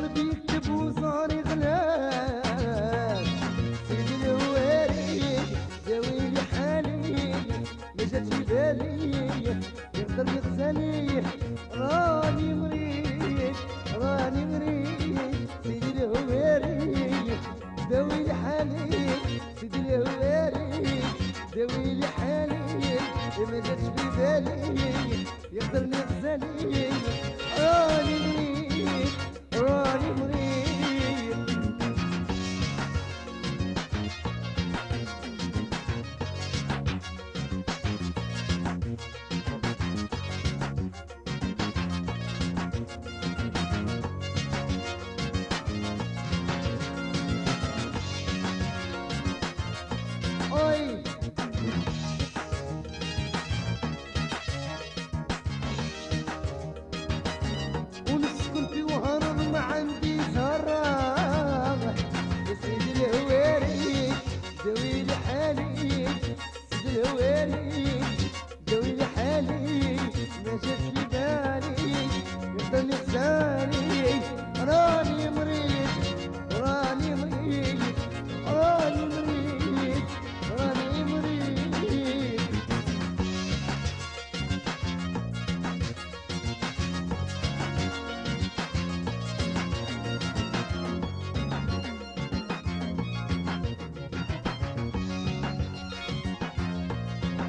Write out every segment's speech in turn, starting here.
قلبي يكتب وصاري غلاب سيدي الوالي داوي لي حالي ما جات في بالي. يقدر يغسلي راني مريض راني مريض سيدي الهواري داوي لي حالي. سيدي الهواري داوي لي حالي ما جاتش في بالي.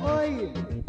Oi!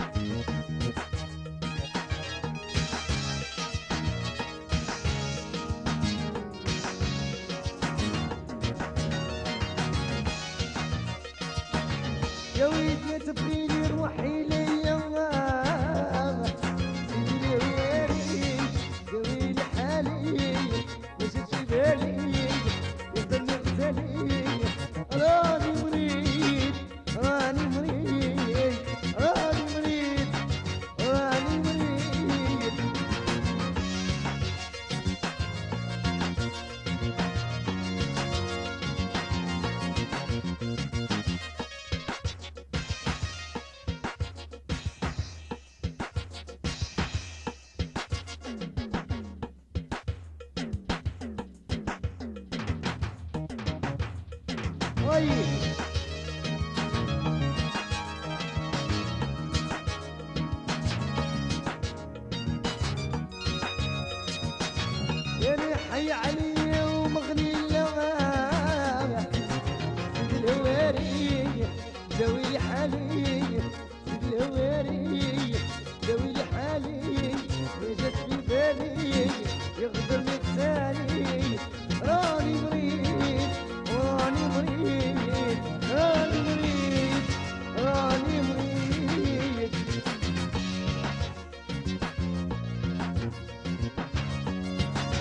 طيب. يا حي علي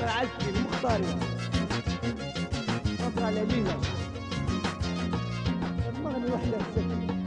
عزكي المختاري نظرة لينا المغني وحدة السكن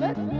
Let's go.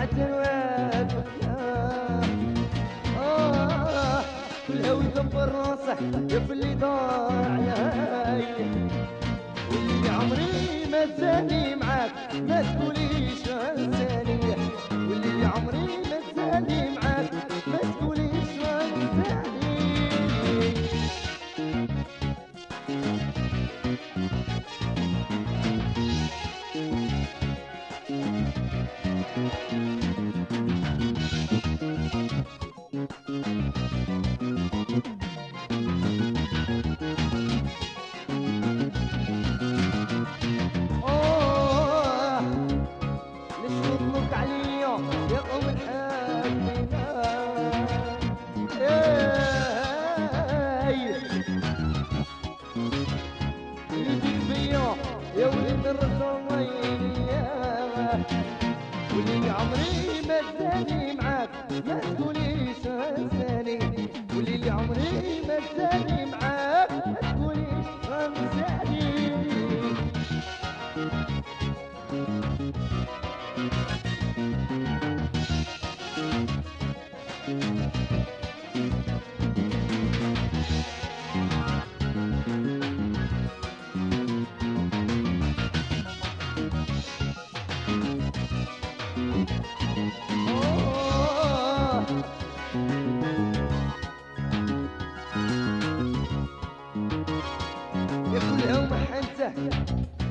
حتى الواد آه كل هاوي يدبر راسه يا اللي ضاع علي واللي عمري ما زاني معاك ما تقوليش أنساني. واللي عمري ما تاني معاك ما تقوليش انساني واللي عمري ما تاني معاك ما تقوليش انساني آه Yeah.